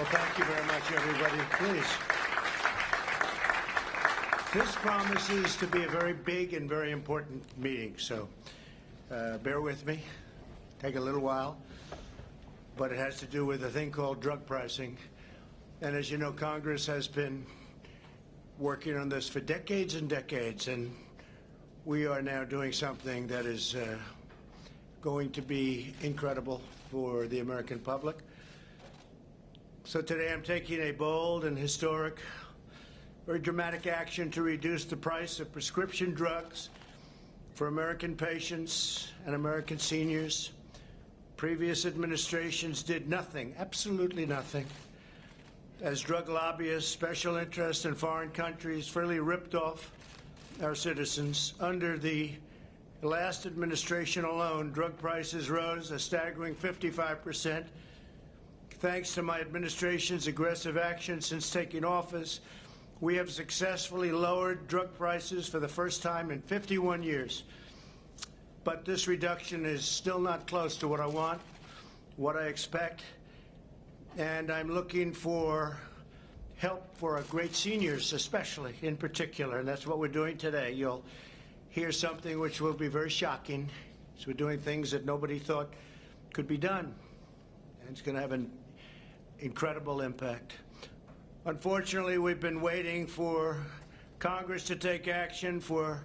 Well, thank you very much, everybody. Please. This promises to be a very big and very important meeting, so uh, bear with me. Take a little while, but it has to do with a thing called drug pricing. And as you know, Congress has been working on this for decades and decades, and we are now doing something that is uh, going to be incredible for the American public. So today I'm taking a bold and historic, very dramatic action to reduce the price of prescription drugs for American patients and American seniors. Previous administrations did nothing, absolutely nothing, as drug lobbyists, special interests in foreign countries freely ripped off our citizens. Under the last administration alone, drug prices rose a staggering 55 percent. Thanks to my administration's aggressive action since taking office, we have successfully lowered drug prices for the first time in 51 years. But this reduction is still not close to what I want, what I expect, and I'm looking for help for our great seniors, especially in particular, and that's what we're doing today. You'll hear something which will be very shocking. So we're doing things that nobody thought could be done, and it's going to have an incredible impact. Unfortunately, we've been waiting for Congress to take action for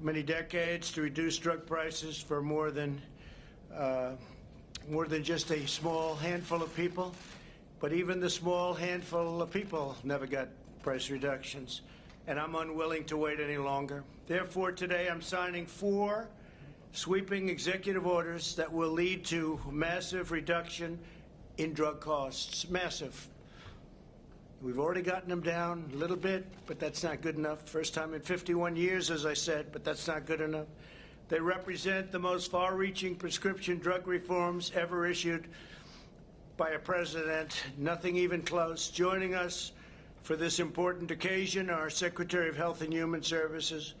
many decades to reduce drug prices for more than uh, more than just a small handful of people. But even the small handful of people never got price reductions, and I'm unwilling to wait any longer. Therefore, today I'm signing four sweeping executive orders that will lead to massive reduction in drug costs. Massive. We've already gotten them down a little bit, but that's not good enough. First time in 51 years, as I said, but that's not good enough. They represent the most far-reaching prescription drug reforms ever issued by a president, nothing even close. Joining us for this important occasion, our Secretary of Health and Human Services,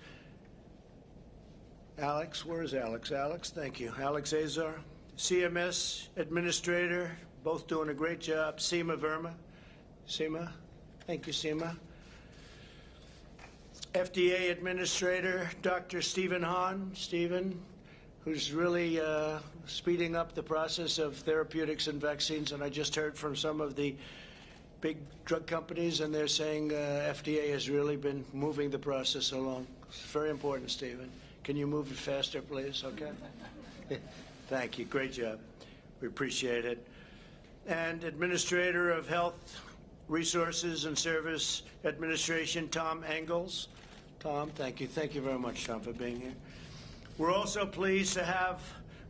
Alex. Where is Alex? Alex, thank you. Alex Azar, CMS Administrator, both doing a great job. Seema Verma. Seema, thank you, Seema. FDA Administrator, Dr. Stephen Hahn. Stephen, who's really uh, speeding up the process of therapeutics and vaccines. And I just heard from some of the big drug companies, and they're saying uh, FDA has really been moving the process along. It's very important, Stephen. Can you move it faster, please? Okay. Thank you. Great job. We appreciate it. And Administrator of Health Resources and Service Administration, Tom Engels. Tom, thank you. Thank you very much, Tom, for being here. We're also pleased to have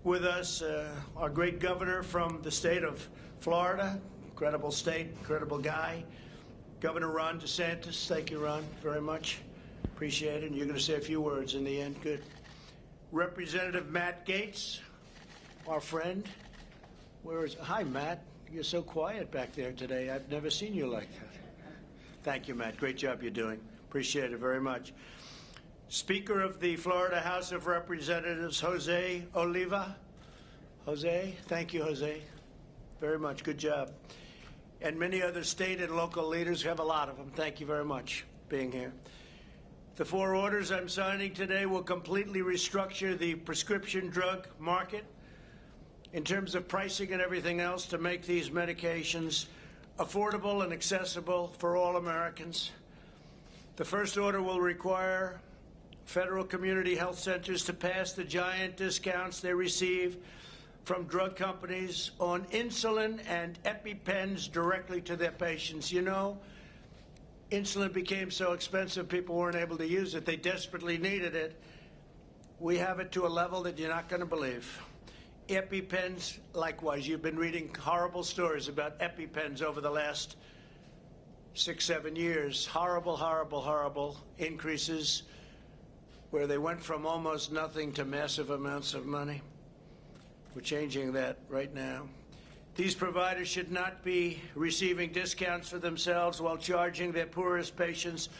with us uh, our great governor from the state of Florida, incredible state, incredible guy, Governor Ron DeSantis. Thank you, Ron, very much. Appreciate it. And you're going to say a few words in the end. Good. Representative Matt Gaetz, our friend. Where is? Hi, Matt. You're so quiet back there today. I've never seen you like that. Thank you, Matt. Great job you're doing. Appreciate it very much. Speaker of the Florida House of Representatives, Jose Oliva. Jose, thank you, Jose, very much. Good job. And many other state and local leaders. We have a lot of them. Thank you very much being here. The four orders I'm signing today will completely restructure the prescription drug market in terms of pricing and everything else to make these medications affordable and accessible for all Americans. The first order will require federal community health centers to pass the giant discounts they receive from drug companies on insulin and EpiPens directly to their patients. You know, insulin became so expensive people weren't able to use it. They desperately needed it. We have it to a level that you're not going to believe. EpiPens, likewise. You've been reading horrible stories about EpiPens over the last six, seven years. Horrible, horrible, horrible increases where they went from almost nothing to massive amounts of money. We're changing that right now. These providers should not be receiving discounts for themselves while charging their poorest patients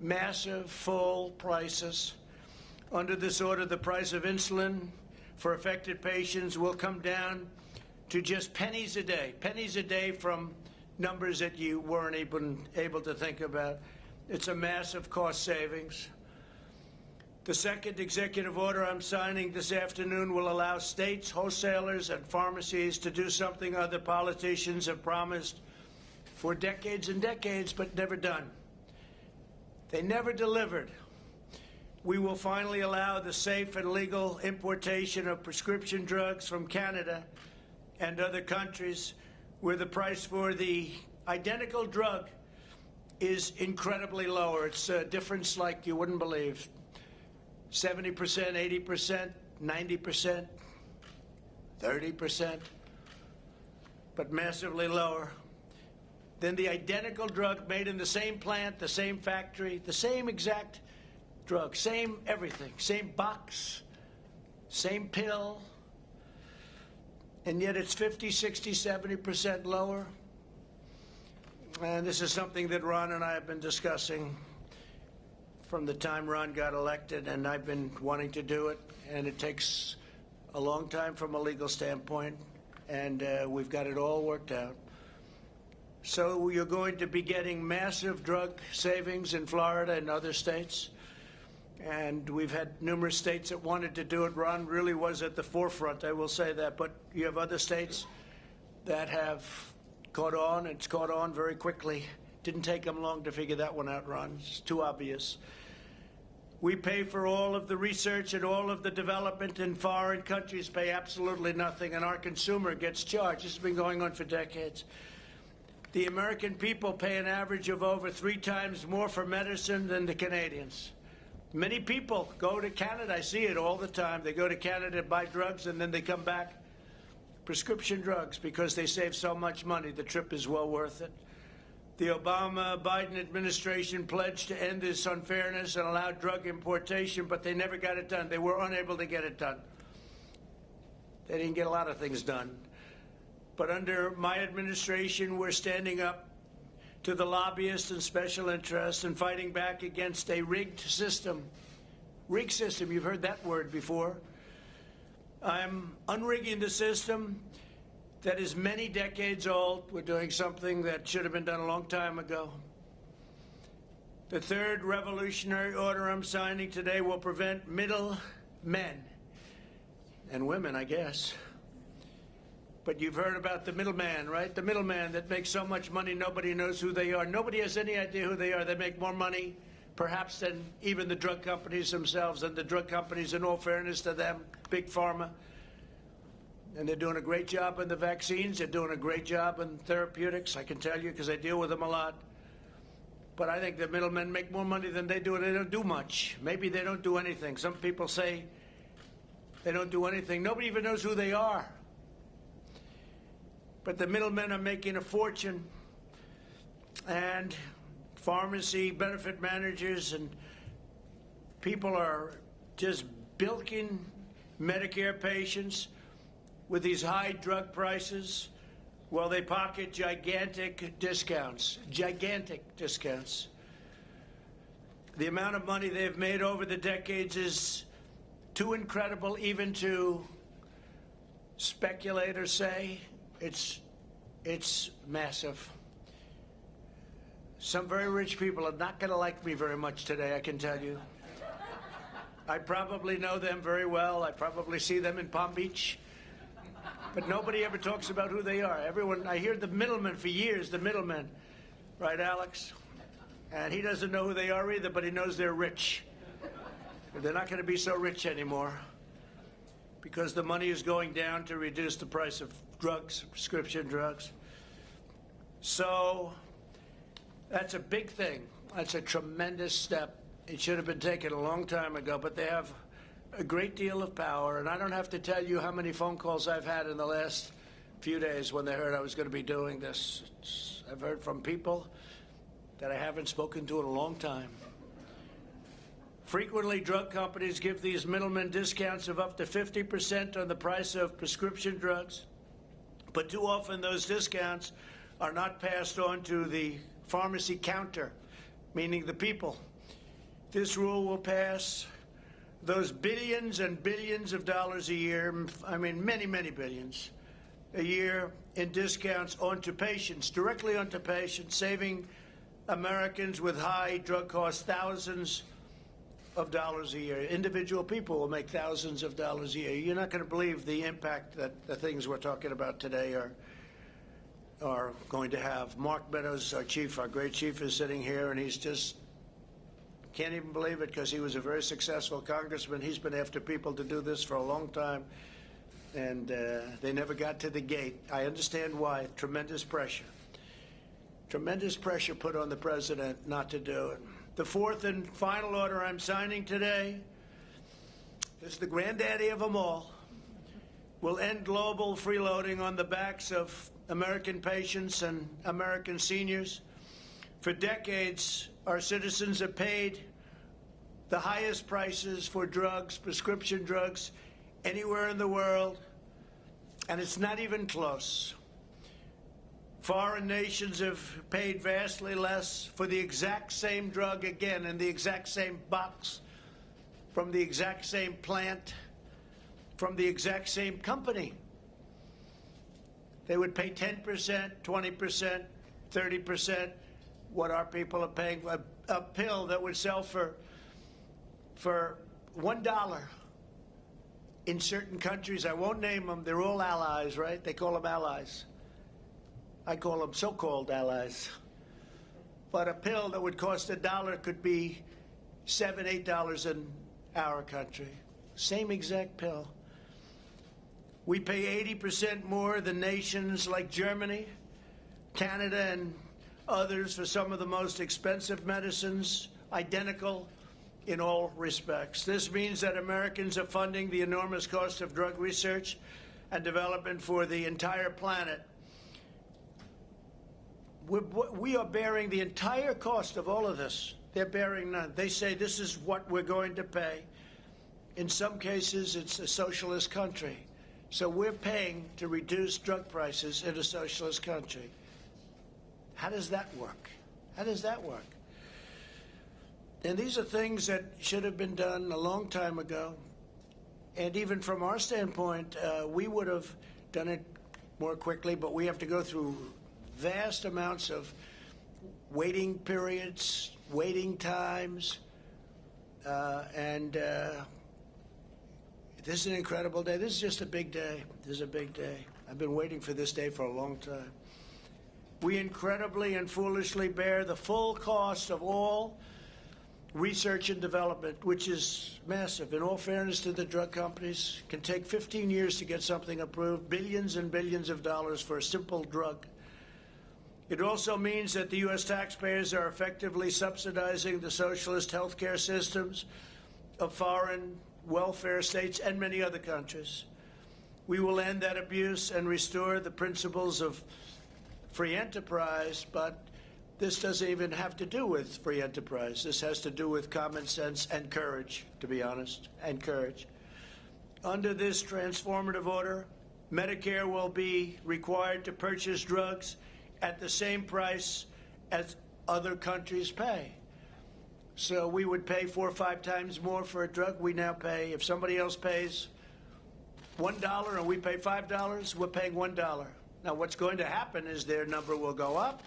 massive full prices. Under this order, the price of insulin for affected patients will come down to just pennies a day, pennies a day from numbers that you weren't even able to think about. It's a massive cost savings. The second executive order I'm signing this afternoon will allow states, wholesalers, and pharmacies to do something other politicians have promised for decades and decades but never done. They never delivered. We will finally allow the safe and legal importation of prescription drugs from Canada and other countries where the price for the identical drug is incredibly lower. It's a difference like you wouldn't believe. 70%, 80%, 90%, 30%, but massively lower than the identical drug made in the same plant, the same factory, the same exact drug, same everything, same box, same pill, and yet it's 50, 60, 70% lower. And this is something that Ron and I have been discussing from the time Ron got elected, and I've been wanting to do it, and it takes a long time from a legal standpoint, and uh, we've got it all worked out. So you're going to be getting massive drug savings in Florida and other states. And we've had numerous states that wanted to do it. Ron really was at the forefront, I will say that. But you have other states that have caught on. It's caught on very quickly. Didn't take them long to figure that one out, Ron. It's too obvious. We pay for all of the research and all of the development, and foreign countries pay absolutely nothing, and our consumer gets charged. This has been going on for decades. The American people pay an average of over three times more for medicine than the Canadians. Many people go to Canada. I see it all the time. They go to Canada buy drugs and then they come back prescription drugs because they save so much money. The trip is well worth it. The Obama Biden administration pledged to end this unfairness and allow drug importation, but they never got it done. They were unable to get it done. They didn't get a lot of things done. But under my administration, we're standing up to the lobbyists and special interests and fighting back against a rigged system. Rigged system, you've heard that word before. I'm unrigging the system that is many decades old. We're doing something that should have been done a long time ago. The third revolutionary order I'm signing today will prevent middle men and women, I guess. But you've heard about the middleman, right? The middleman that makes so much money nobody knows who they are. Nobody has any idea who they are. They make more money, perhaps, than even the drug companies themselves. And the drug companies, in all fairness to them, big pharma, and they're doing a great job in the vaccines. They're doing a great job in therapeutics. I can tell you because I deal with them a lot. But I think the middlemen make more money than they do, and they don't do much. Maybe they don't do anything. Some people say they don't do anything. Nobody even knows who they are. But the middlemen are making a fortune, and pharmacy benefit managers and people are just bilking Medicare patients with these high drug prices while they pocket gigantic discounts, gigantic discounts. The amount of money they've made over the decades is too incredible even to speculate or say. It's, it's massive. Some very rich people are not going to like me very much today, I can tell you. I probably know them very well. I probably see them in Palm Beach but nobody ever talks about who they are. Everyone, I hear the middleman for years, the middleman, right, Alex? And he doesn't know who they are either, but he knows they're rich. They're not going to be so rich anymore because the money is going down to reduce the price of drugs, prescription drugs. So that's a big thing. That's a tremendous step. It should have been taken a long time ago, but they have a great deal of power, and I don't have to tell you how many phone calls I've had in the last few days when they heard I was going to be doing this. It's, I've heard from people that I haven't spoken to in a long time. Frequently, drug companies give these middlemen discounts of up to 50% on the price of prescription drugs, but too often those discounts are not passed on to the pharmacy counter, meaning the people. This rule will pass those billions and billions of dollars a year, I mean, many, many billions, a year in discounts onto patients, directly onto patients, saving Americans with high drug costs thousands of dollars a year. Individual people will make thousands of dollars a year. You're not going to believe the impact that the things we're talking about today are are going to have. Mark Meadows, our chief, our great chief, is sitting here, and he's just can't even believe it because he was a very successful congressman. He's been after people to do this for a long time, and uh, they never got to the gate. I understand why. Tremendous pressure. Tremendous pressure put on the president not to do it. The fourth and final order I'm signing today is the granddaddy of them all. Will end global freeloading on the backs of American patients and American seniors. For decades, our citizens have paid the highest prices for drugs, prescription drugs, anywhere in the world, and it's not even close. Foreign nations have paid vastly less for the exact same drug again in the exact same box, from the exact same plant, from the exact same company. They would pay 10%, 20%, 30% what our people are paying. A, a pill that would sell for for one dollar in certain countries. I won't name them. They're all allies, right? They call them allies. I call them so-called allies. But a pill that would cost a dollar could be seven, eight dollars in our country. Same exact pill. We pay 80% more than nations like Germany, Canada, and others for some of the most expensive medicines, identical in all respects. This means that Americans are funding the enormous cost of drug research and development for the entire planet. We're, we are bearing the entire cost of all of this. They're bearing none. They say this is what we're going to pay. In some cases, it's a socialist country. So we're paying to reduce drug prices in a socialist country. How does that work? How does that work? And these are things that should have been done a long time ago. And even from our standpoint, uh, we would have done it more quickly, but we have to go through vast amounts of waiting periods, waiting times, uh, and uh, this is an incredible day. This is just a big day. This is a big day. I've been waiting for this day for a long time. We incredibly and foolishly bear the full cost of all research and development, which is massive. In all fairness to the drug companies, can take 15 years to get something approved, billions and billions of dollars for a simple drug. It also means that the U.S. taxpayers are effectively subsidizing the socialist healthcare systems of foreign welfare states, and many other countries. We will end that abuse and restore the principles of free enterprise, but this doesn't even have to do with free enterprise. This has to do with common sense and courage, to be honest, and courage. Under this transformative order, Medicare will be required to purchase drugs at the same price as other countries pay. So we would pay four or five times more for a drug. We now pay, if somebody else pays $1 and we pay $5, we're paying $1. Now, what's going to happen is their number will go up,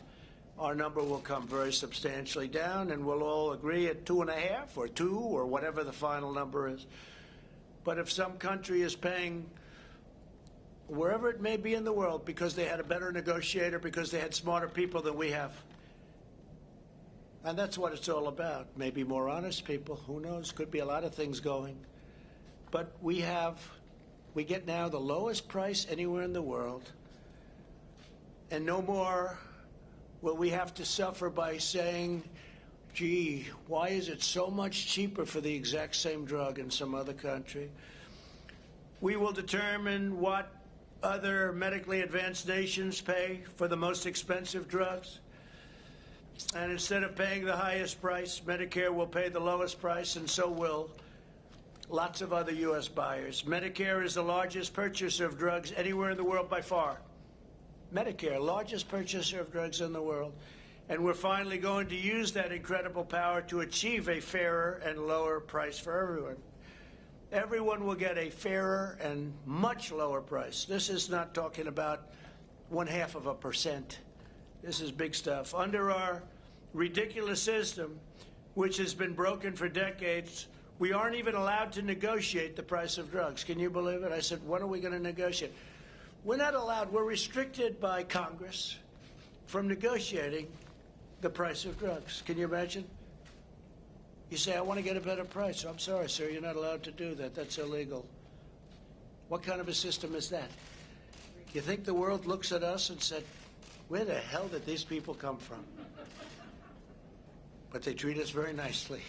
our number will come very substantially down, and we'll all agree at two and a half or two or whatever the final number is. But if some country is paying wherever it may be in the world because they had a better negotiator, because they had smarter people than we have, and that's what it's all about. Maybe more honest people. Who knows? Could be a lot of things going. But we have, we get now the lowest price anywhere in the world. And no more will we have to suffer by saying, gee, why is it so much cheaper for the exact same drug in some other country? We will determine what other medically advanced nations pay for the most expensive drugs. And instead of paying the highest price, Medicare will pay the lowest price, and so will lots of other U.S. buyers. Medicare is the largest purchaser of drugs anywhere in the world by far. Medicare, largest purchaser of drugs in the world. And we're finally going to use that incredible power to achieve a fairer and lower price for everyone. Everyone will get a fairer and much lower price. This is not talking about one half of a percent. This is big stuff. Under our ridiculous system, which has been broken for decades, we aren't even allowed to negotiate the price of drugs. Can you believe it? I said, when are we going to negotiate? We're not allowed, we're restricted by Congress from negotiating the price of drugs. Can you imagine? You say, I want to get a better price. I'm sorry, sir, you're not allowed to do that. That's illegal. What kind of a system is that? You think the world looks at us and said, where the hell did these people come from? But they treat us very nicely.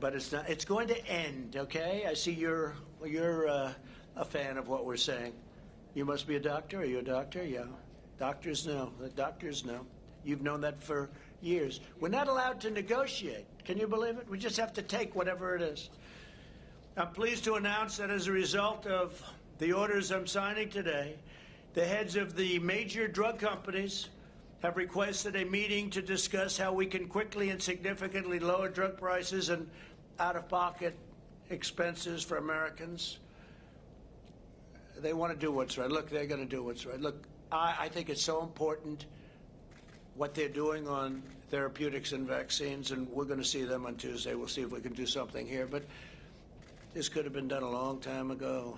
But it's not. It's going to end. Okay. I see you're you're uh, a fan of what we're saying. You must be a doctor. Are you a doctor? Yeah. Doctors know. The doctors know. You've known that for years. We're not allowed to negotiate. Can you believe it? We just have to take whatever it is. I'm pleased to announce that as a result of the orders I'm signing today, the heads of the major drug companies have requested a meeting to discuss how we can quickly and significantly lower drug prices and out of pocket expenses for Americans. They want to do what's right. Look, they're going to do what's right. Look, I, I think it's so important what they're doing on therapeutics and vaccines, and we're going to see them on Tuesday. We'll see if we can do something here. But this could have been done a long time ago.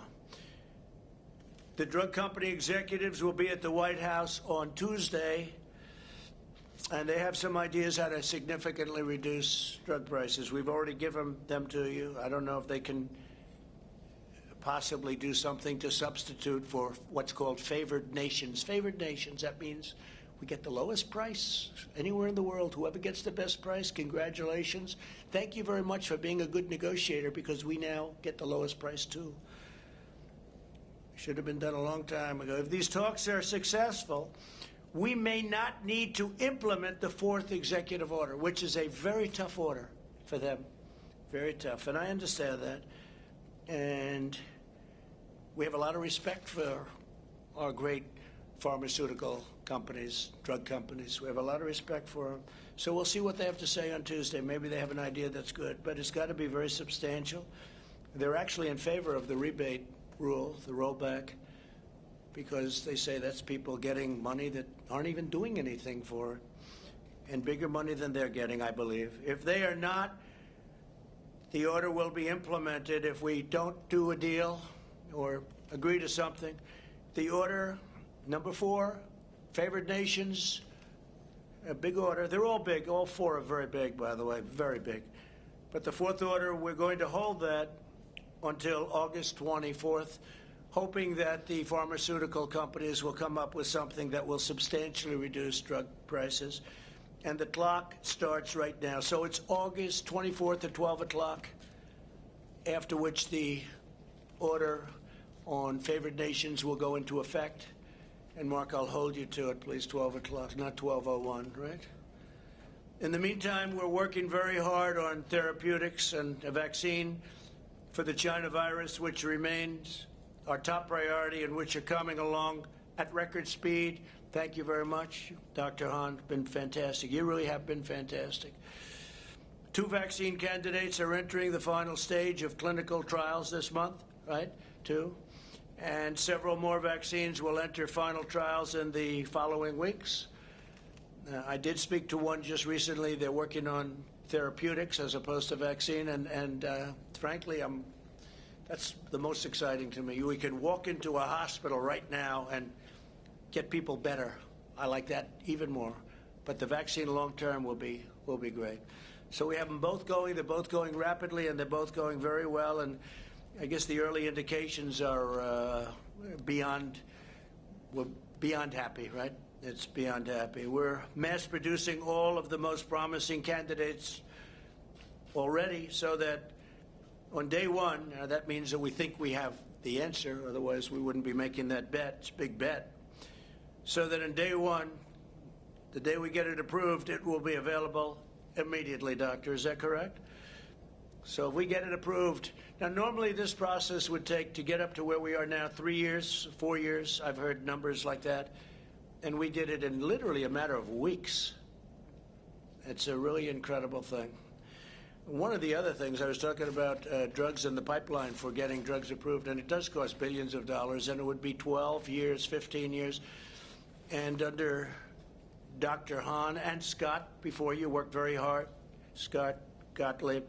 The drug company executives will be at the White House on Tuesday, and they have some ideas how to significantly reduce drug prices. We've already given them to you. I don't know if they can possibly do something to substitute for what's called favored nations. Favored nations, that means we get the lowest price anywhere in the world. Whoever gets the best price, congratulations. Thank you very much for being a good negotiator because we now get the lowest price too. Should have been done a long time ago. If these talks are successful, we may not need to implement the fourth executive order, which is a very tough order for them. Very tough. And I understand that. And we have a lot of respect for our great pharmaceutical companies, drug companies. We have a lot of respect for them. So we'll see what they have to say on Tuesday. Maybe they have an idea that's good, but it's got to be very substantial. They're actually in favor of the rebate rule, the rollback, because they say that's people getting money that aren't even doing anything for and bigger money than they're getting, I believe. If they are not, the order will be implemented if we don't do a deal or agree to something. The order, number four, favored nations, a big order. They're all big. All four are very big, by the way, very big. But the fourth order, we're going to hold that until August 24th, hoping that the pharmaceutical companies will come up with something that will substantially reduce drug prices. And the clock starts right now. So it's August 24th at 12 o'clock, after which the order on favored nations will go into effect. And Mark, I'll hold you to it, please, 12 o'clock, not 12.01, right? In the meantime, we're working very hard on therapeutics and a vaccine for the China virus, which remains our top priority and which are coming along at record speed. Thank you very much, Dr. Hahn. Been fantastic. You really have been fantastic. Two vaccine candidates are entering the final stage of clinical trials this month, right? Two. And several more vaccines will enter final trials in the following weeks. Uh, I did speak to one just recently. They're working on therapeutics as opposed to vaccine, and, and uh, frankly, I'm, that's the most exciting to me. We can walk into a hospital right now and get people better. I like that even more. But the vaccine long term will be will be great. So we have them both going. They're both going rapidly, and they're both going very well. And I guess the early indications are uh, beyond we're beyond happy, right? It's beyond happy. We're mass producing all of the most promising candidates already so that on day one, uh, that means that we think we have the answer, otherwise we wouldn't be making that bet. It's a big bet. So that on day one, the day we get it approved, it will be available immediately, doctor. Is that correct? So if we get it approved, now normally this process would take to get up to where we are now three years, four years. I've heard numbers like that and we did it in literally a matter of weeks. It's a really incredible thing. One of the other things, I was talking about uh, drugs in the pipeline for getting drugs approved, and it does cost billions of dollars, and it would be 12 years, 15 years. And under Dr. Hahn and Scott, before you worked very hard, Scott Gottlieb,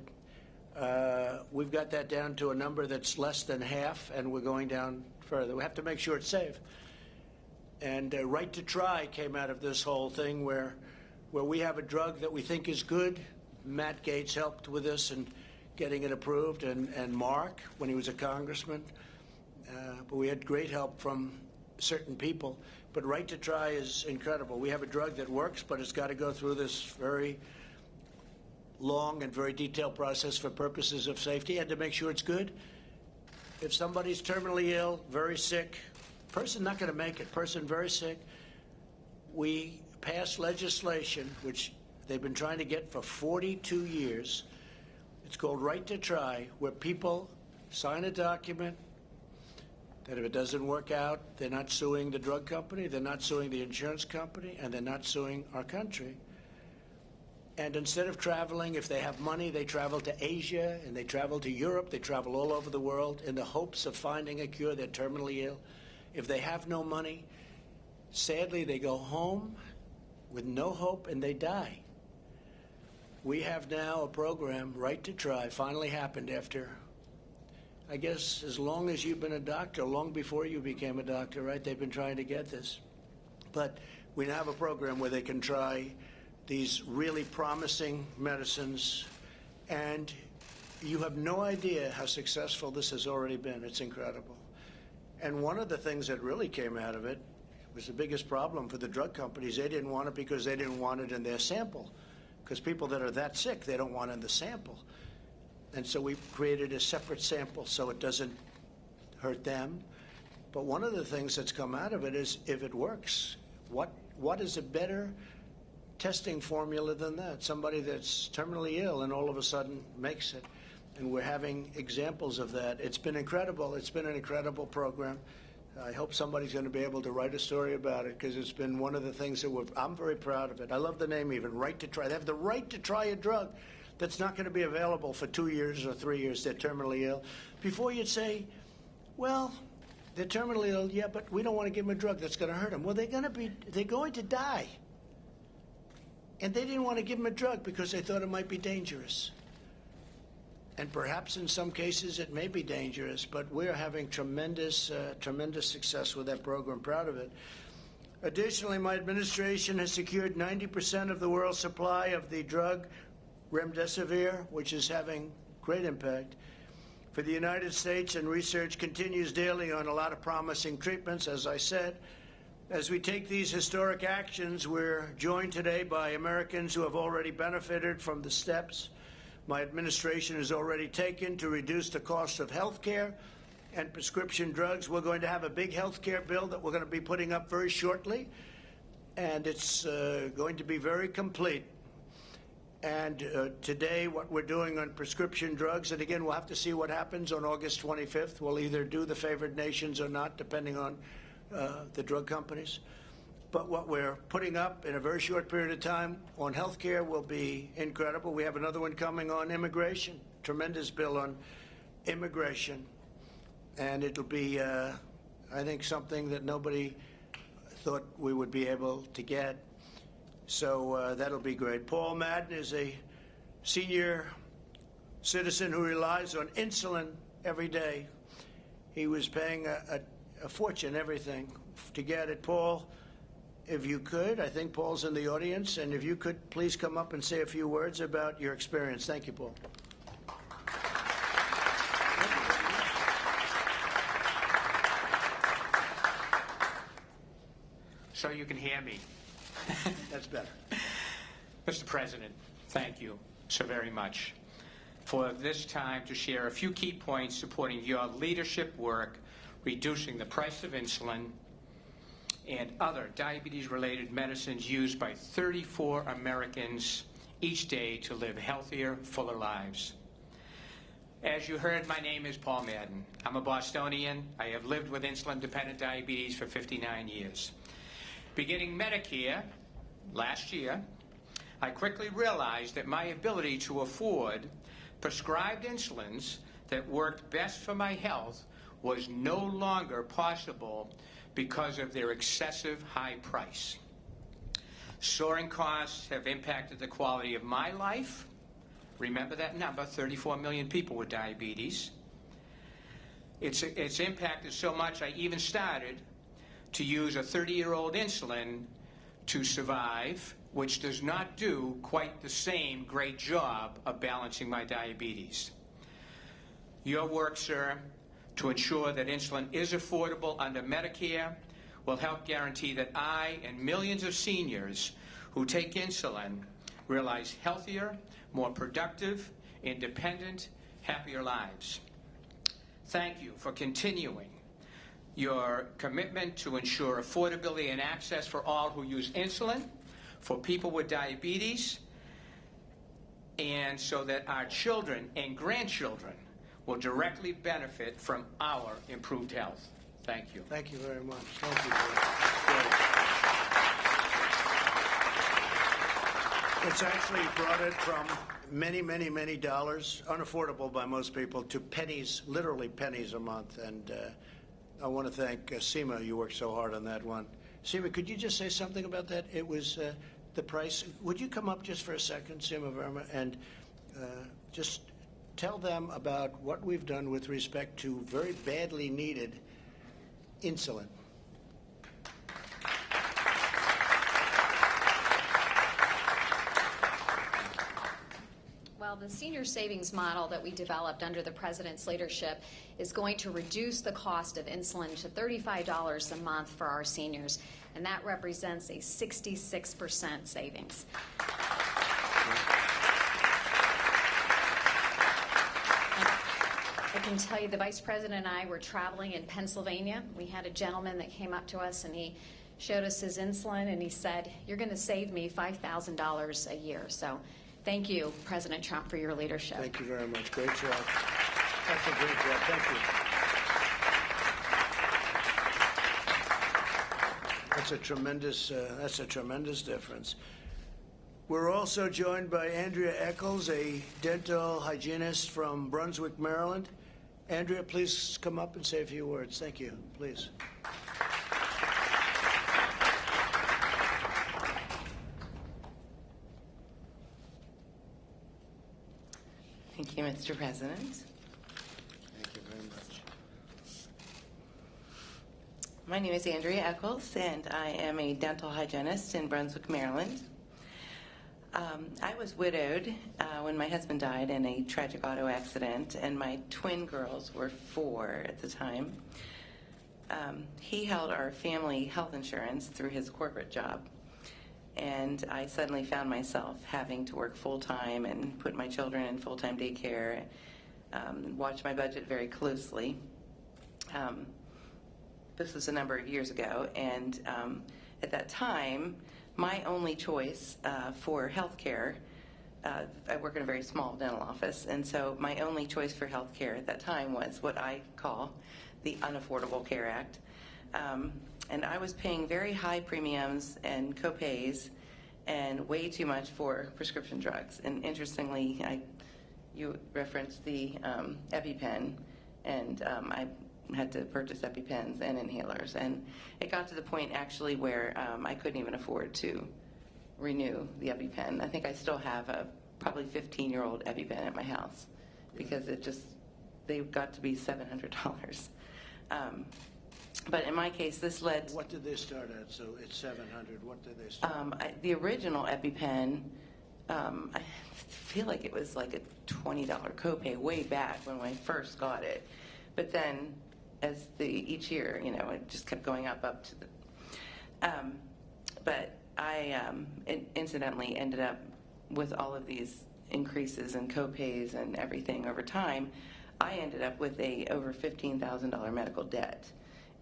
uh, we've got that down to a number that's less than half, and we're going down further. We have to make sure it's safe. And uh, Right to Try came out of this whole thing where, where we have a drug that we think is good. Matt Gaetz helped with this and getting it approved, and, and Mark when he was a congressman. Uh, but we had great help from certain people. But Right to Try is incredible. We have a drug that works, but it's got to go through this very long and very detailed process for purposes of safety and to make sure it's good. If somebody's terminally ill, very sick, person not going to make it, person very sick, we passed legislation which they've been trying to get for 42 years. It's called Right to Try, where people sign a document that if it doesn't work out, they're not suing the drug company, they're not suing the insurance company, and they're not suing our country. And instead of traveling, if they have money, they travel to Asia and they travel to Europe. They travel all over the world in the hopes of finding a cure. They're terminally ill. If they have no money, sadly, they go home with no hope and they die. We have now a program, Right to Try, finally happened after, I guess, as long as you've been a doctor, long before you became a doctor, right? They've been trying to get this. But we now have a program where they can try these really promising medicines, and you have no idea how successful this has already been. It's incredible. And one of the things that really came out of it was the biggest problem for the drug companies. They didn't want it because they didn't want it in their sample. Because people that are that sick, they don't want in the sample. And so we created a separate sample so it doesn't hurt them. But one of the things that's come out of it is if it works, what what is a better testing formula than that? Somebody that's terminally ill and all of a sudden makes it. And we're having examples of that. It's been incredible. It's been an incredible program. I hope somebody's going to be able to write a story about it because it's been one of the things that we're, I'm very proud of it. I love the name even, Right to Try. They have the right to try a drug that's not going to be available for two years or three years. They're terminally ill. Before you'd say, well, they're terminally ill, yeah, but we don't want to give them a drug that's going to hurt them. Well, they're going to be, they're going to die. And they didn't want to give him a drug because they thought it might be dangerous. And perhaps in some cases it may be dangerous, but we're having tremendous, uh, tremendous success with that program. Proud of it. Additionally, my administration has secured 90% of the world's supply of the drug remdesivir, which is having great impact for the United States, and research continues daily on a lot of promising treatments, as I said. As we take these historic actions, we're joined today by Americans who have already benefited from the steps my administration has already taken to reduce the cost of health care and prescription drugs. We're going to have a big health care bill that we're going to be putting up very shortly, and it's uh, going to be very complete. And uh, today, what we're doing on prescription drugs, and again, we'll have to see what happens on August 25th. We'll either do the favored nations or not, depending on uh, the drug companies. But what we're putting up in a very short period of time on health care will be incredible. We have another one coming on immigration, tremendous bill on immigration. And it'll be, uh, I think, something that nobody thought we would be able to get. So uh, that'll be great. Paul Madden is a senior citizen who relies on insulin every day. He was paying a, a, a fortune, everything, to get it. Paul, if you could, I think Paul's in the audience, and if you could please come up and say a few words about your experience. Thank you, Paul. So you can hear me. That's better. Mr. President, thank you so very much for this time to share a few key points supporting your leadership work reducing the price of insulin and other diabetes-related medicines used by 34 Americans each day to live healthier, fuller lives. As you heard, my name is Paul Madden. I'm a Bostonian. I have lived with insulin-dependent diabetes for 59 years. Beginning Medicare last year, I quickly realized that my ability to afford prescribed insulins that worked best for my health was no longer possible because of their excessive high price. Soaring costs have impacted the quality of my life. Remember that number 34 million people with diabetes. It's, it's impacted so much, I even started to use a 30 year old insulin to survive, which does not do quite the same great job of balancing my diabetes. Your work, sir, to ensure that insulin is affordable under Medicare will help guarantee that I and millions of seniors who take insulin realize healthier, more productive, independent, happier lives. Thank you for continuing your commitment to ensure affordability and access for all who use insulin, for people with diabetes, and so that our children and grandchildren will directly benefit from our improved health. Thank you. Thank you very much. Thank you. Bill. It's actually brought it from many, many, many dollars, unaffordable by most people, to pennies, literally pennies a month. And uh, I want to thank uh, Seema. You worked so hard on that one. Seema, could you just say something about that? It was uh, the price. Would you come up just for a second, Seema Verma, and uh, just tell them about what we've done with respect to very badly needed insulin. Well, the senior savings model that we developed under the president's leadership is going to reduce the cost of insulin to $35 a month for our seniors, and that represents a 66% savings. Can tell you the vice president and I were traveling in Pennsylvania. We had a gentleman that came up to us and he showed us his insulin and he said, You're going to save me $5,000 a year. So thank you, President Trump, for your leadership. Thank you very much. Great job. That's a great job. Thank you. That's a tremendous, uh, that's a tremendous difference. We're also joined by Andrea Eccles, a dental hygienist from Brunswick, Maryland. Andrea, please come up and say a few words. Thank you. Please. Thank you, Mr. President. Thank you very much. My name is Andrea Eccles, and I am a dental hygienist in Brunswick, Maryland. Um, I was widowed uh, when my husband died in a tragic auto accident, and my twin girls were four at the time. Um, he held our family health insurance through his corporate job, and I suddenly found myself having to work full time and put my children in full time daycare, um, watch my budget very closely. Um, this was a number of years ago, and um, at that time, my only choice uh, for health care, uh, I work in a very small dental office, and so my only choice for health care at that time was what I call the Unaffordable Care Act. Um, and I was paying very high premiums and copays and way too much for prescription drugs. And interestingly, I, you referenced the um, EpiPen, and um, I had to purchase EpiPens and inhalers. And it got to the point actually where um, I couldn't even afford to renew the EpiPen. I think I still have a probably 15 year old EpiPen at my house because it just, they got to be $700. Um, but in my case, this led. What did they start at? So it's 700. What did they start? Um, I, the original EpiPen, um, I feel like it was like a $20 copay way back when I first got it. But then as the each year, you know, it just kept going up, up to the. Um, but I um, in- incidentally ended up with all of these increases in copays and everything over time. I ended up with a over fifteen thousand dollar medical debt,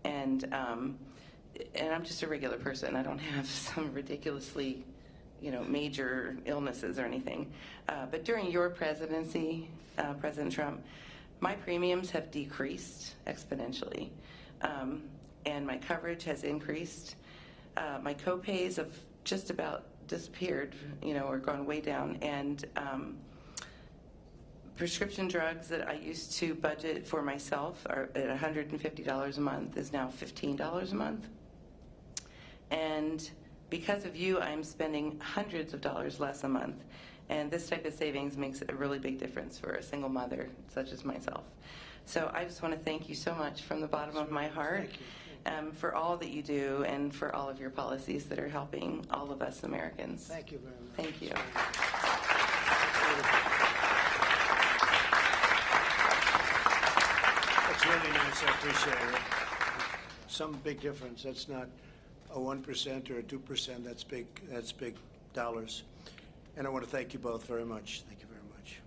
and um, and I'm just a regular person. I don't have some ridiculously, you know, major illnesses or anything. Uh, but during your presidency, uh, President Trump my premiums have decreased exponentially, um, and my coverage has increased. Uh, my copays have just about disappeared, you know, or gone way down. And um, prescription drugs that I used to budget for myself are at $150 a month is now $15 a month. And because of you, I'm spending hundreds of dollars less a month. And this type of savings makes a really big difference for a single mother such as myself. So I just want to thank you so much from the bottom of my heart um, for all that you do and for all of your policies that are helping all of us Americans. Thank you very much. Thank you. That's really nice, I appreciate it. Some big difference, that's not a 1% or a 2%, that's big, that's big dollars. And I want to thank you both very much. Thank you very much.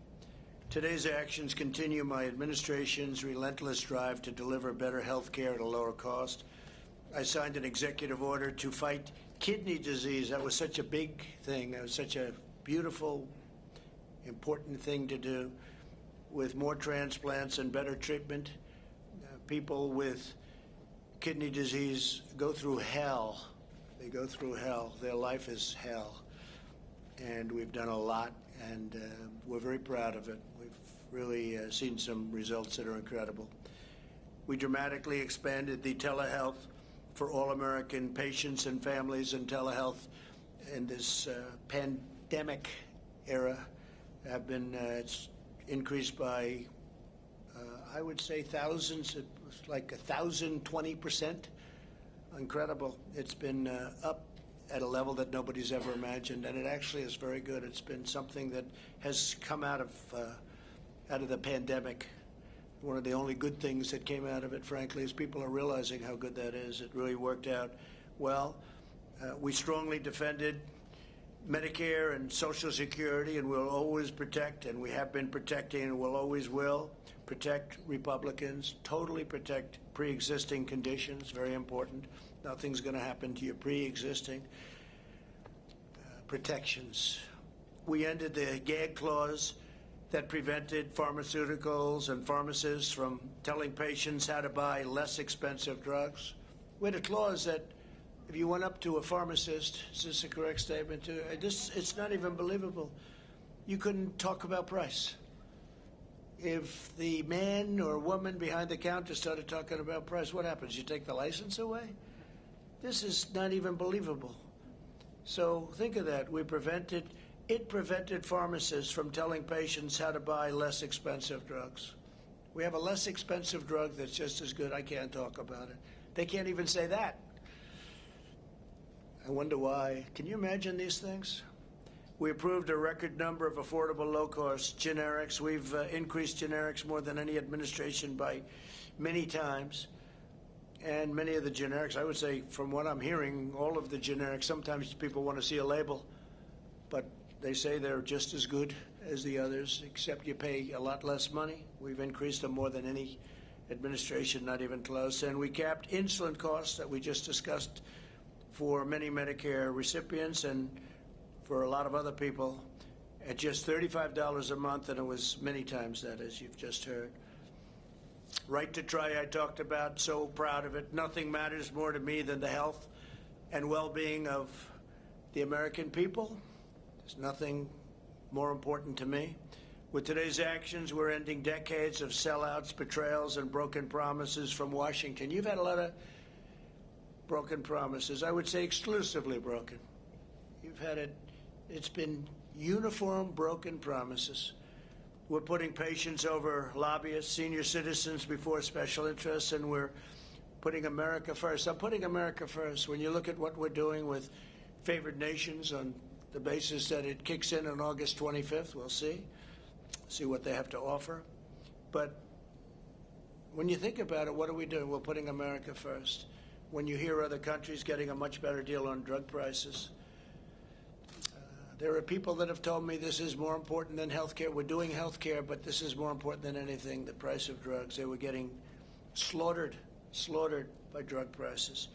Today's actions continue my administration's relentless drive to deliver better health care at a lower cost. I signed an executive order to fight kidney disease. That was such a big thing. That was such a beautiful, important thing to do with more transplants and better treatment. Uh, people with kidney disease go through hell. They go through hell. Their life is hell. And we've done a lot, and uh, we're very proud of it. We've really uh, seen some results that are incredible. We dramatically expanded the telehealth for all American patients and families, and telehealth in this uh, pandemic era have been uh, it's increased by, uh, I would say, thousands. Like a thousand twenty percent. Incredible. It's been uh, up at a level that nobody's ever imagined, and it actually is very good. It's been something that has come out of uh, out of the pandemic. One of the only good things that came out of it, frankly, is people are realizing how good that is. It really worked out well. Uh, we strongly defended Medicare and Social Security, and we'll always protect, and we have been protecting, and we'll always will protect Republicans, totally protect pre-existing conditions, very important. Nothing's going to happen to your pre-existing uh, protections. We ended the gag clause that prevented pharmaceuticals and pharmacists from telling patients how to buy less expensive drugs. We had a clause that if you went up to a pharmacist, is this a correct statement? Uh, this, it's not even believable. You couldn't talk about price. If the man or woman behind the counter started talking about price, what happens? You take the license away? This is not even believable. So think of that. We prevented, it prevented pharmacists from telling patients how to buy less expensive drugs. We have a less expensive drug that's just as good. I can't talk about it. They can't even say that. I wonder why. Can you imagine these things? We approved a record number of affordable low-cost generics. We've uh, increased generics more than any administration by many times. And many of the generics, I would say, from what I'm hearing, all of the generics, sometimes people want to see a label, but they say they're just as good as the others, except you pay a lot less money. We've increased them more than any administration, not even close. And we capped insulin costs that we just discussed for many Medicare recipients and for a lot of other people at just $35 a month, and it was many times that, as you've just heard. Right to try, I talked about, so proud of it. Nothing matters more to me than the health and well-being of the American people. There's nothing more important to me. With today's actions, we're ending decades of sellouts, betrayals, and broken promises from Washington. You've had a lot of broken promises. I would say exclusively broken. You've had it, it's been uniform broken promises. We're putting patients over lobbyists, senior citizens before special interests, and we're putting America first. I'm putting America first. When you look at what we're doing with favored nations on the basis that it kicks in on August 25th, we'll see, see what they have to offer. But when you think about it, what are we doing? We're putting America first. When you hear other countries getting a much better deal on drug prices, there are people that have told me this is more important than health care. We're doing health care, but this is more important than anything, the price of drugs. They were getting slaughtered, slaughtered by drug prices.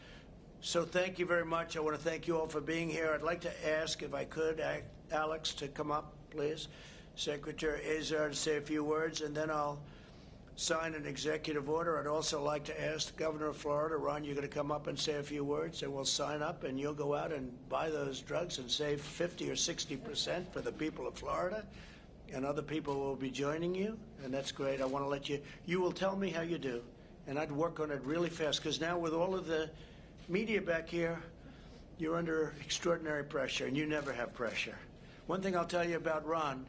So thank you very much. I want to thank you all for being here. I'd like to ask, if I could, Alex to come up, please. Secretary Azar to say a few words, and then I'll sign an executive order. I'd also like to ask the governor of Florida, Ron, you're going to come up and say a few words, and we'll sign up, and you'll go out and buy those drugs and save 50 or 60 percent for the people of Florida, and other people will be joining you, and that's great. I want to let you, you will tell me how you do, and I'd work on it really fast, because now with all of the media back here, you're under extraordinary pressure, and you never have pressure. One thing I'll tell you about Ron,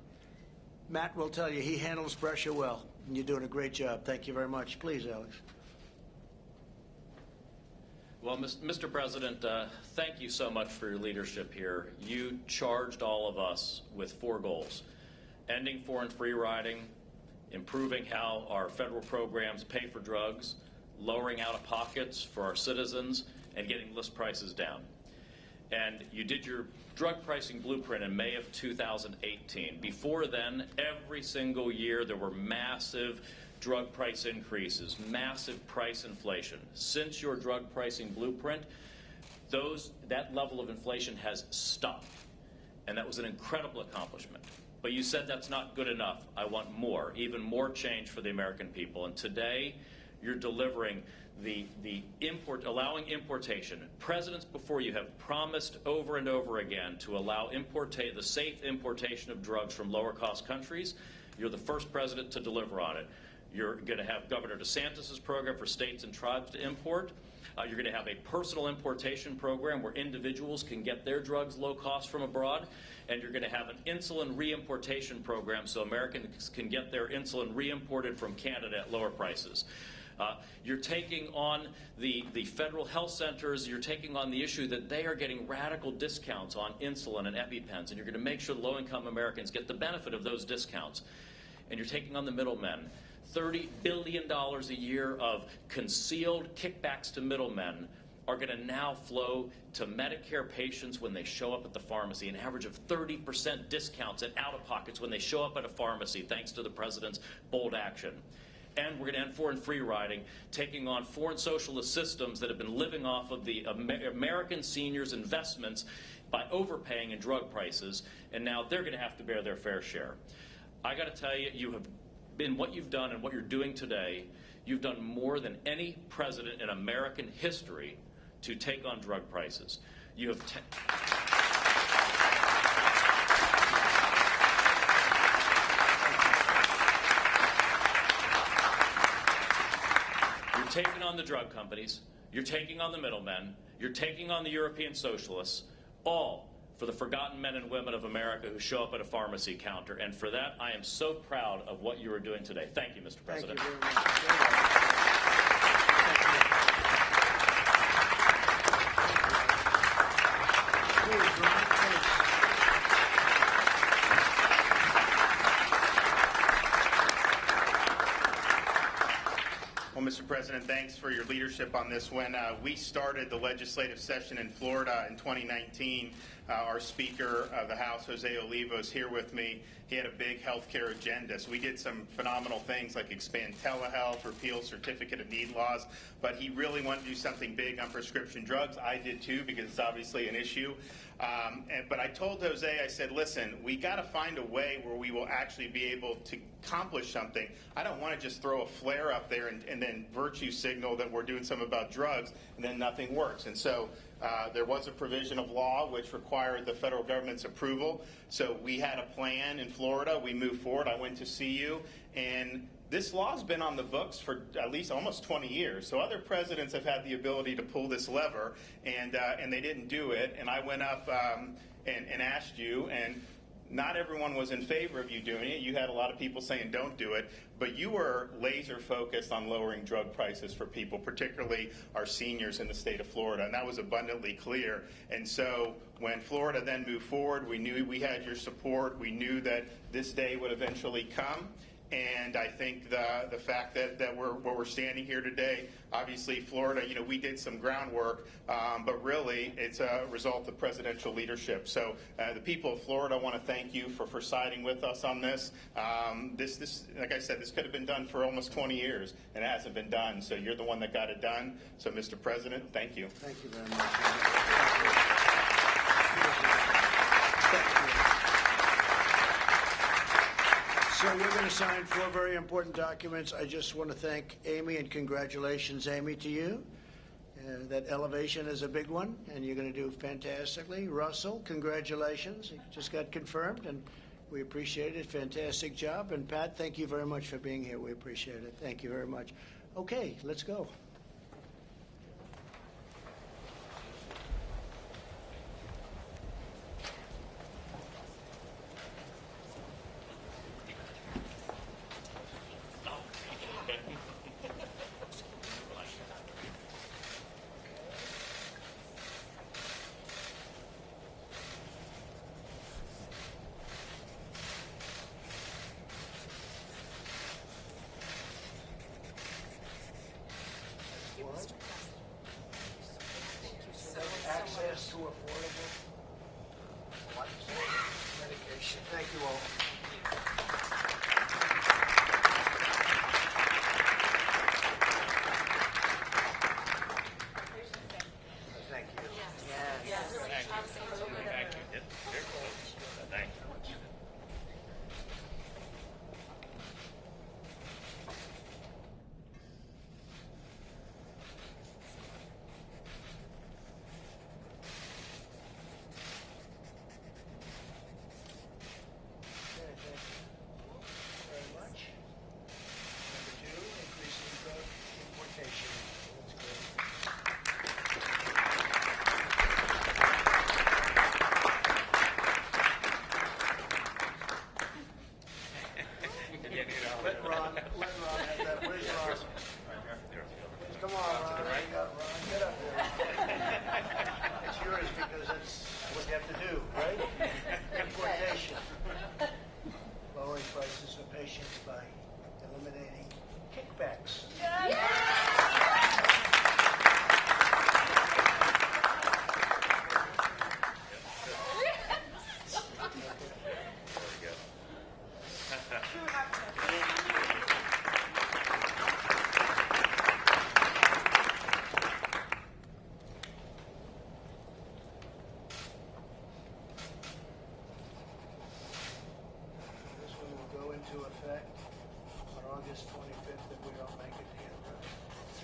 Matt will tell you, he handles pressure well, you're doing a great job. Thank you very much. Please, Alex. Well, Mr. President, uh, thank you so much for your leadership here. You charged all of us with four goals ending foreign free riding, improving how our federal programs pay for drugs, lowering out of pockets for our citizens, and getting list prices down. And you did your drug pricing blueprint in May of 2018. Before then, every single year there were massive drug price increases, massive price inflation. Since your drug pricing blueprint, those, that level of inflation has stopped. And that was an incredible accomplishment. But you said that's not good enough. I want more, even more change for the American people. And today, you're delivering the, the import, allowing importation. Presidents before you have promised over and over again to allow importa- the safe importation of drugs from lower cost countries. You're the first president to deliver on it. You're going to have Governor DeSantis' program for states and tribes to import. Uh, you're going to have a personal importation program where individuals can get their drugs low cost from abroad. And you're going to have an insulin reimportation program so Americans can get their insulin reimported from Canada at lower prices. Uh, you're taking on the, the federal health centers, you're taking on the issue that they are getting radical discounts on insulin and EpiPens, and you're going to make sure low income Americans get the benefit of those discounts. And you're taking on the middlemen. $30 billion a year of concealed kickbacks to middlemen are going to now flow to Medicare patients when they show up at the pharmacy, an average of 30% discounts and out of pockets when they show up at a pharmacy, thanks to the president's bold action. And we're going to end foreign free riding, taking on foreign socialist systems that have been living off of the Amer- American seniors' investments by overpaying in drug prices, and now they're going to have to bear their fair share. I got to tell you, you have been what you've done and what you're doing today. You've done more than any president in American history to take on drug prices. You have. You're taking on the drug companies, you're taking on the middlemen, you're taking on the European socialists, all for the forgotten men and women of America who show up at a pharmacy counter. And for that, I am so proud of what you are doing today. Thank you, Mr. President. very much. Please, Ron, please. Well, President, thanks for your leadership on this. When uh, we started the legislative session in Florida in 2019, uh, our Speaker of the House, Jose Oliva, is here with me. He had a big health care agenda. So we did some phenomenal things like expand telehealth, repeal certificate of need laws, but he really wanted to do something big on prescription drugs. I did too because it's obviously an issue. Um, and, but I told Jose, I said, listen, we got to find a way where we will actually be able to accomplish something. I don't want to just throw a flare up there and, and then virtue signal that we're doing something about drugs and then nothing works. And so uh, there was a provision of law which required the federal government's approval. So we had a plan in Florida. We moved forward. I went to see you, and this law's been on the books for at least almost 20 years. So other presidents have had the ability to pull this lever, and uh, and they didn't do it. And I went up um, and, and asked you, and not everyone was in favor of you doing it. You had a lot of people saying don't do it, but you were laser focused on lowering drug prices for people, particularly our seniors in the state of Florida, and that was abundantly clear. And so when Florida then moved forward, we knew we had your support. We knew that this day would eventually come. And I think the the fact that, that we're where we're standing here today, obviously Florida, you know, we did some groundwork, um, but really it's a result of presidential leadership. So uh, the people of Florida want to thank you for, for siding with us on this. Um, this this like I said, this could have been done for almost 20 years, and it hasn't been done. So you're the one that got it done. So Mr. President, thank you. Thank you very much. So we're going to sign four very important documents. I just want to thank Amy and congratulations, Amy, to you. Uh, That elevation is a big one, and you're going to do fantastically. Russell, congratulations. You just got confirmed, and we appreciate it. Fantastic job. And Pat, thank you very much for being here. We appreciate it. Thank you very much. Okay, let's go.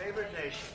Favored nations.